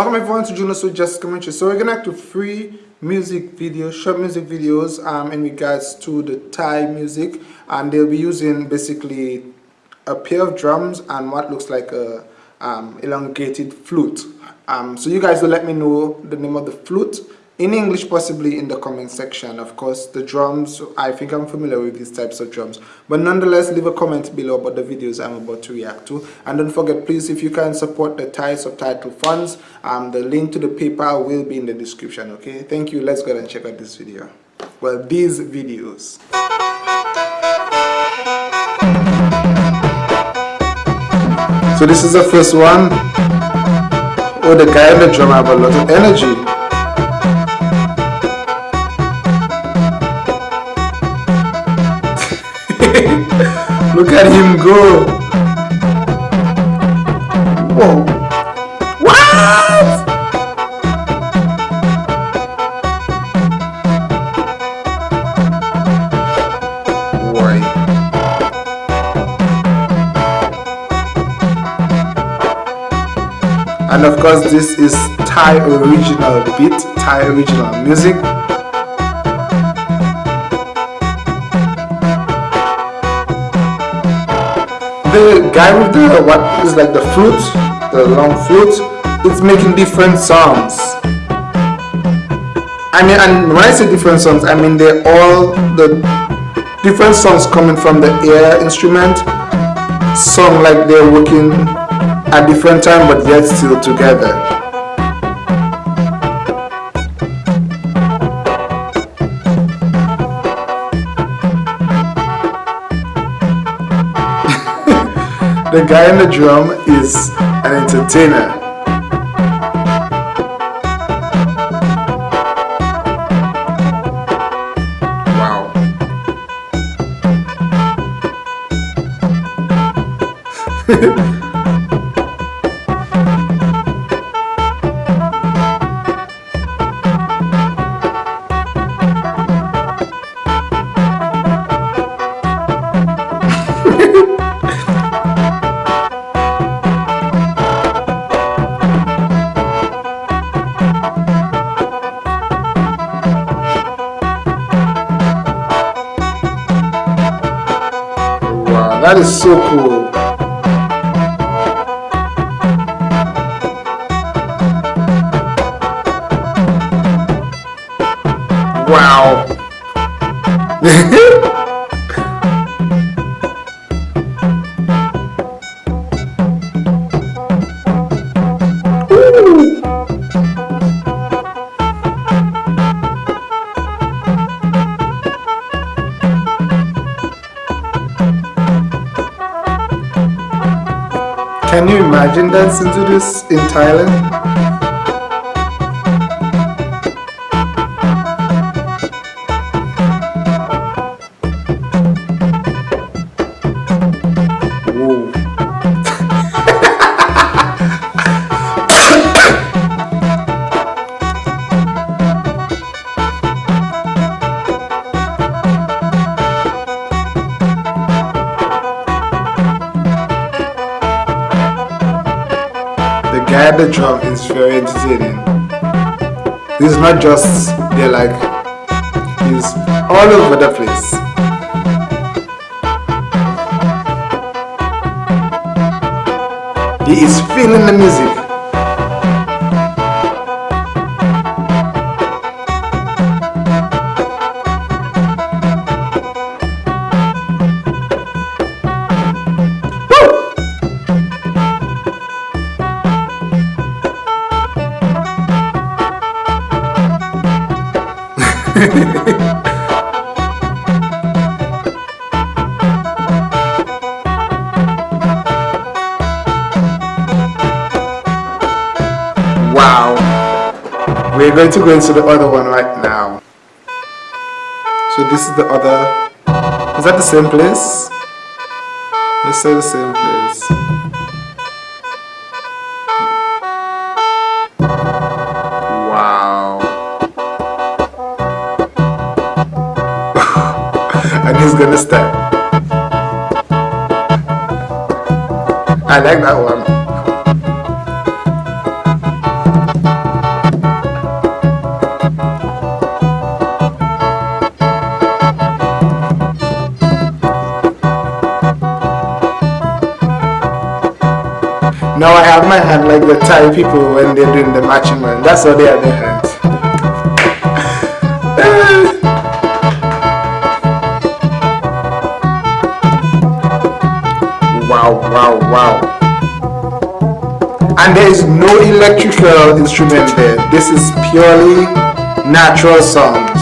Welcome everyone to Juno So Just Commentary. So we're gonna do three music videos, short music videos um, in regards to the Thai music and they'll be using basically a pair of drums and what looks like a um, elongated flute. Um, so you guys will let me know the name of the flute in English possibly in the comment section of course the drums I think I'm familiar with these types of drums. But nonetheless leave a comment below about the videos I'm about to react to. And don't forget please if you can support the Thai subtitle funds um, the link to the PayPal will be in the description okay? Thank you. Let's go and check out this video. Well these videos. So this is the first one. Oh the guy on the drum have a lot of energy Look at him go. Whoa. What? And of course this is Thai original beat, Thai original music. The guy with the what is like the flute, the long flute, it's making different sounds. I mean, and when I say different sounds, I mean they're all the different sounds coming from the air instrument, song like they're working at different time but yet still together. The guy in the drum is an entertainer. Wow. is so cool. Wow. Can you imagine dancing to this in Thailand? The is very entertaining. This is not just, they're like, he's all over the place. He is feeling the music. wow. We're going to go into the other one right now. So this is the other. Is that the same place? Let's say the same place. he's gonna step. I like that one. Now I have my hand like the Thai people when they're doing the matching man. That's how they have their hands. Wow. And there is no electrical instrument there. This is purely natural songs.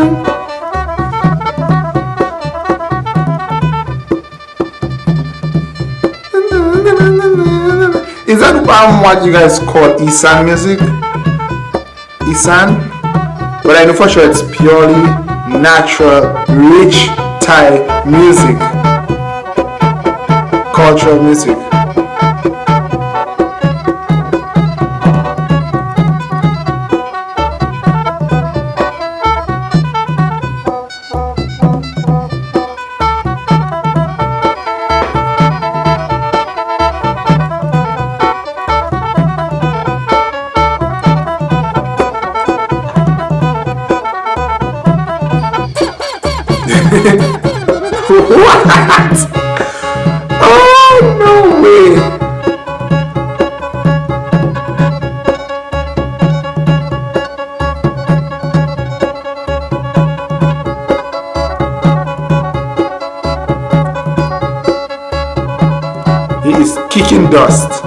Is that um, what you guys call Isan music? Isan? But I know for sure it's purely natural, rich Thai music. Cultural music. What? Oh, no way. He is kicking dust.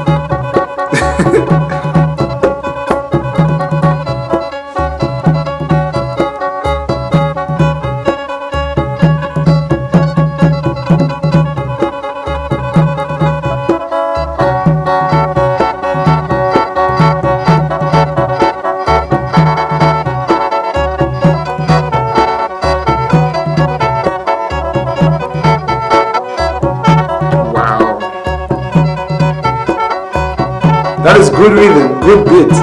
good rhythm, good beat.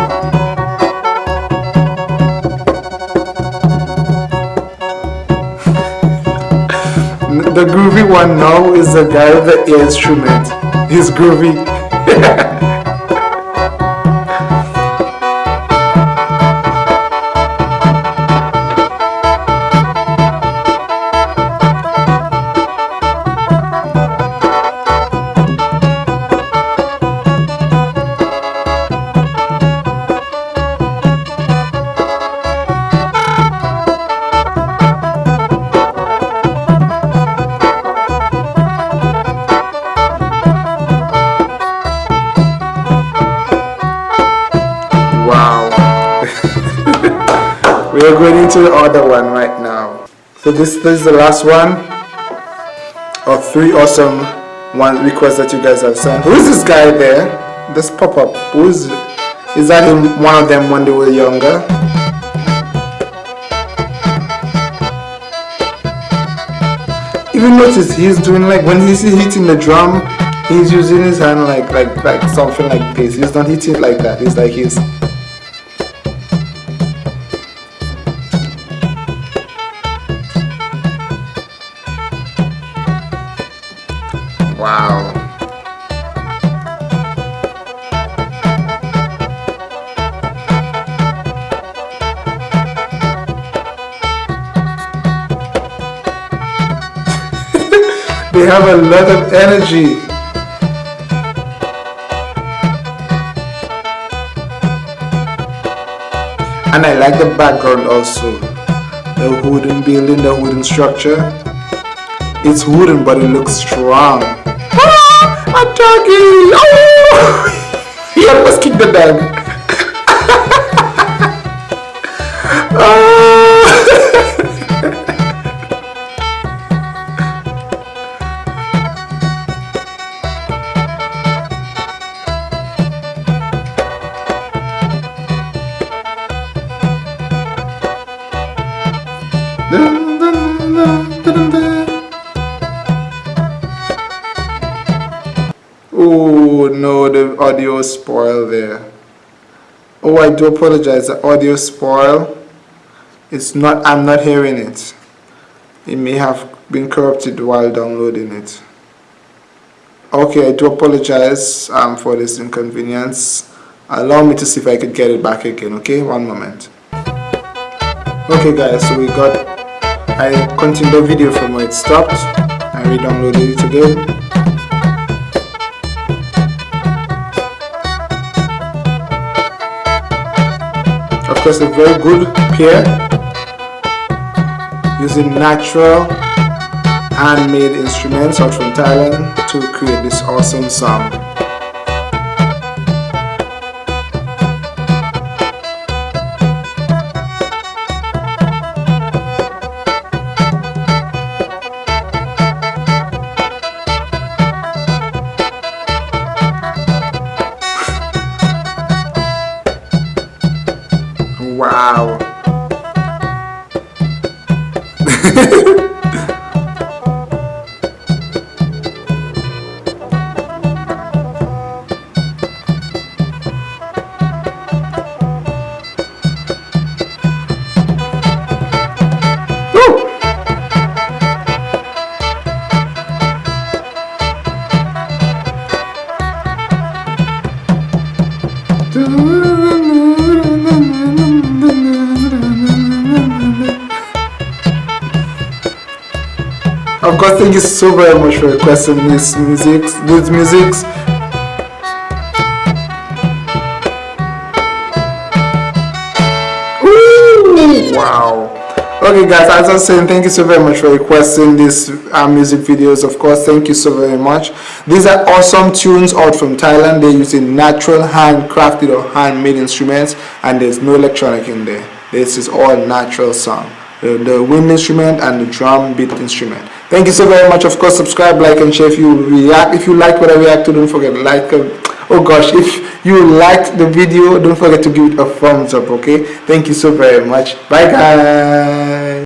the groovy one now is the guy with the instrument. He's groovy. into the other one right now. So this, this is the last one of three awesome one requests that you guys have sent. Who is this guy there? This pop-up. Who is is that him, one of them when they were younger? Even notice he's doing like when he's hitting the drum, he's using his hand like like like something like this. He's not hitting it like that. It's like he's Wow. they have a lot of energy. And I like the background also. The wooden building, the wooden structure. It's wooden but it looks strong. Ah, a doggy! Oh! he almost kicked the dog. Audio spoil there. Oh, I do apologize. The audio spoil. It's not. I'm not hearing it. It may have been corrupted while downloading it okay I do apologize um, for this inconvenience allow me to see if I could get it back again okay one moment okay guys so we got I continued the video from where it stopped I re-downloaded it again course a very good pair using natural handmade instruments out from Thailand to create this awesome song Of course, thank you so very much for requesting this music, these musics. Ooh, wow. Okay guys, as I was saying, thank you so very much for requesting these uh, music videos. Of course, thank you so very much. These are awesome tunes out from Thailand. They're using natural handcrafted or handmade instruments and there's no electronic in there. This is all natural song. The, the wind instrument and the drum beat instrument. Thank you so very much. Of course subscribe like and share if you react if you like what i react to. Don't forget like um, oh gosh if you liked the video don't forget to give it a thumbs up okay? Thank you so very much. Bye guys